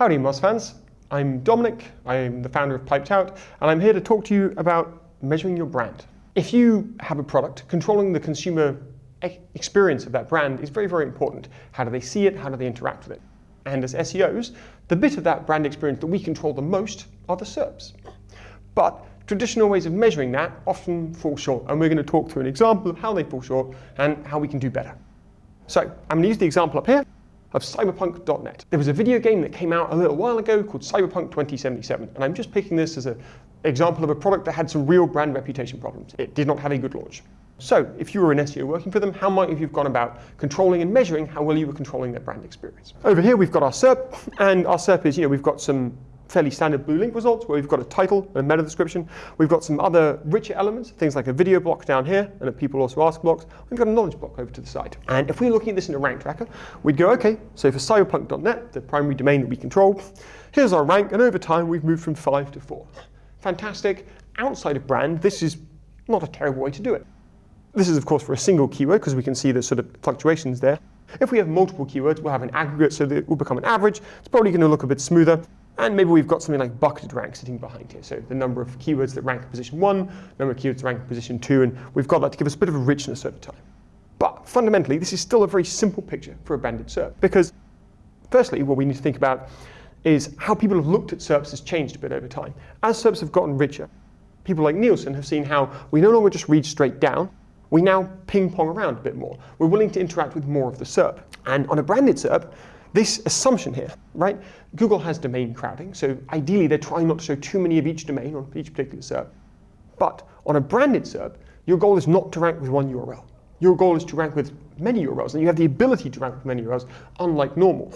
Howdy Moz fans, I'm Dominic, I'm the founder of Piped Out, and I'm here to talk to you about measuring your brand. If you have a product, controlling the consumer experience of that brand is very, very important. How do they see it? How do they interact with it? And as SEOs, the bit of that brand experience that we control the most are the SERPs. But traditional ways of measuring that often fall short, and we're going to talk through an example of how they fall short and how we can do better. So I'm going to use the example up here of cyberpunk.net. There was a video game that came out a little while ago called Cyberpunk 2077, and I'm just picking this as an example of a product that had some real brand reputation problems. It did not have a good launch. So if you were an SEO working for them, how might you have gone about controlling and measuring how well you were controlling their brand experience? Over here, we've got our SERP, and our SERP is, you know, we've got some fairly standard blue link results where we've got a title, a meta description. We've got some other richer elements, things like a video block down here and a people also ask blocks. We've got a knowledge block over to the side. And if we're looking at this in a rank tracker, we'd go, okay, so for cyberpunk.net, the primary domain that we control, here's our rank, and over time we've moved from five to four. Fantastic. Outside of brand, this is not a terrible way to do it. This is, of course, for a single keyword because we can see the sort of fluctuations there. If we have multiple keywords, we'll have an aggregate so that it will become an average. It's probably going to look a bit smoother. And maybe we've got something like bucketed rank sitting behind here. So the number of keywords that rank position one, number of keywords that rank position two, and we've got that to give us a bit of a richness over time. But fundamentally, this is still a very simple picture for a branded SERP. Because firstly, what we need to think about is how people have looked at SERPs has changed a bit over time. As SERPs have gotten richer, people like Nielsen have seen how we no longer just read straight down, we now ping pong around a bit more. We're willing to interact with more of the SERP. And on a branded SERP, this assumption here, right? Google has domain crowding, so ideally they're trying not to show too many of each domain on each particular SERP. But on a branded SERP, your goal is not to rank with one URL. Your goal is to rank with many URLs, and you have the ability to rank with many URLs, unlike normal.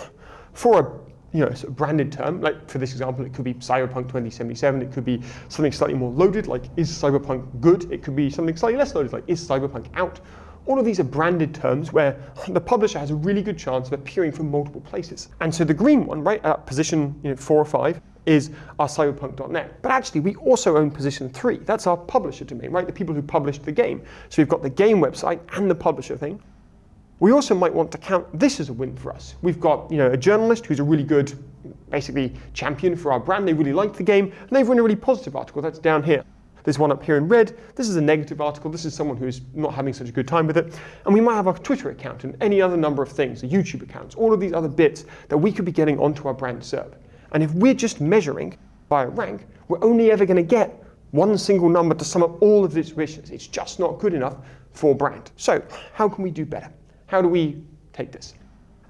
For a you know, sort of branded term, like for this example, it could be Cyberpunk 2077, it could be something slightly more loaded, like is Cyberpunk good? It could be something slightly less loaded, like is Cyberpunk out? All of these are branded terms where the publisher has a really good chance of appearing from multiple places. And so the green one, right, at position you know, four or five, is our cyberpunk.net. But actually, we also own position three. That's our publisher domain, right? The people who published the game. So we've got the game website and the publisher thing. We also might want to count this as a win for us. We've got you know, a journalist who's a really good, basically, champion for our brand. They really like the game, and they've written a really positive article. That's down here. There's one up here in red. This is a negative article. This is someone who's not having such a good time with it. And we might have a Twitter account and any other number of things, the YouTube accounts, all of these other bits that we could be getting onto our brand SERP. And if we're just measuring by a rank, we're only ever going to get one single number to sum up all of this richness. It's just not good enough for brand. So how can we do better? How do we take this?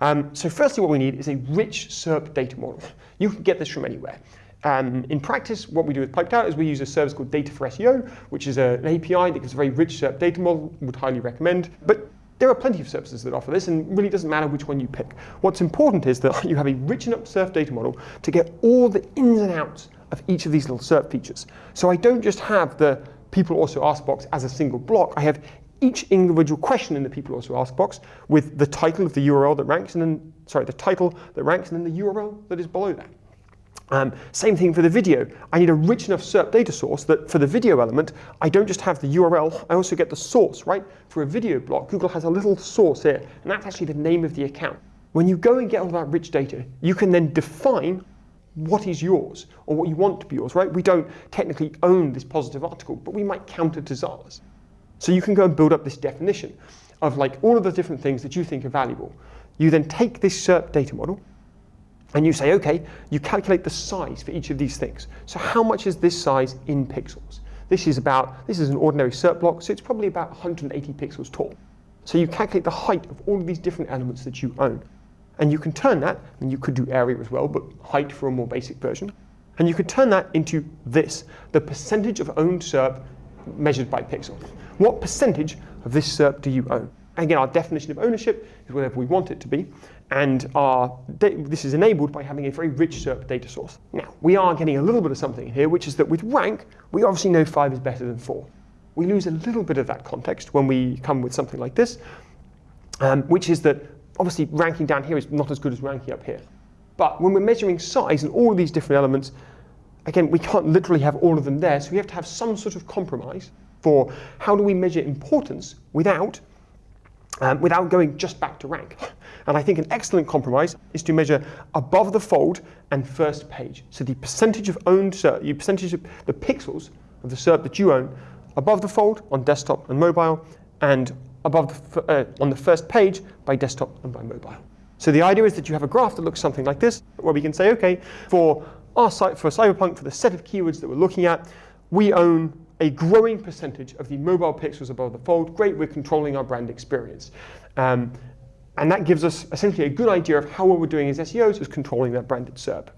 Um, so firstly, what we need is a rich SERP data model. You can get this from anywhere. Um, in practice, what we do with Piped Out is we use a service called Data for SEO, which is a, an API that gives a very rich SERP data model, would highly recommend. But there are plenty of services that offer this, and really doesn't matter which one you pick. What's important is that you have a rich enough SERP data model to get all the ins and outs of each of these little SERP features. So I don't just have the people also ask box as a single block. I have each individual question in the people also ask box with the title of the URL that ranks, and then, sorry, the title that ranks, and then the URL that is below that. Um, same thing for the video. I need a rich enough SERP data source that for the video element, I don't just have the URL, I also get the source, right? For a video block, Google has a little source here, and that's actually the name of the account. When you go and get all that rich data, you can then define what is yours, or what you want to be yours, right? We don't technically own this positive article, but we might count it as ours. So you can go and build up this definition of like all of the different things that you think are valuable. You then take this SERP data model, and you say, okay, you calculate the size for each of these things. So how much is this size in pixels? This is about, this is an ordinary SERP block, so it's probably about 180 pixels tall. So you calculate the height of all of these different elements that you own. And you can turn that, and you could do area as well, but height for a more basic version. And you could turn that into this, the percentage of owned SERP measured by pixel. What percentage of this SERP do you own? Again, our definition of ownership is whatever we want it to be. And our this is enabled by having a very rich SERP data source. Now, we are getting a little bit of something here, which is that with rank, we obviously know 5 is better than 4. We lose a little bit of that context when we come with something like this, um, which is that obviously ranking down here is not as good as ranking up here. But when we're measuring size and all of these different elements, again, we can't literally have all of them there, so we have to have some sort of compromise for how do we measure importance without um, without going just back to rank. And I think an excellent compromise is to measure above the fold and first page. So the percentage of owned SERP, the percentage of the pixels of the SERP that you own above the fold on desktop and mobile, and above the, uh, on the first page by desktop and by mobile. So the idea is that you have a graph that looks something like this, where we can say, okay, for our site, for Cyberpunk, for the set of keywords that we're looking at, we own a growing percentage of the mobile pixels above the fold. Great, we're controlling our brand experience. Um, and that gives us essentially a good idea of how well we're doing as SEOs is controlling that branded SERP.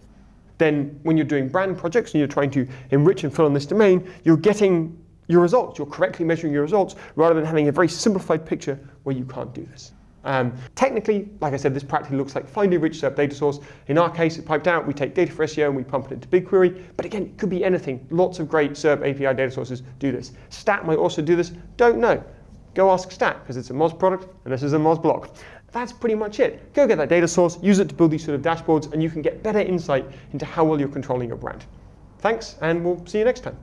Then when you're doing brand projects and you're trying to enrich and fill in this domain, you're getting your results. You're correctly measuring your results rather than having a very simplified picture where you can't do this. Um, technically, like I said, this practically looks like finding a rich SERP data source. In our case, it piped out. We take data for SEO and we pump it into BigQuery. But again, it could be anything. Lots of great SERP API data sources do this. Stat might also do this. Don't know. Go ask Stat because it's a Moz product and this is a Moz block That's pretty much it. Go get that data source, use it to build these sort of dashboards, and you can get better insight into how well you're controlling your brand. Thanks, and we'll see you next time.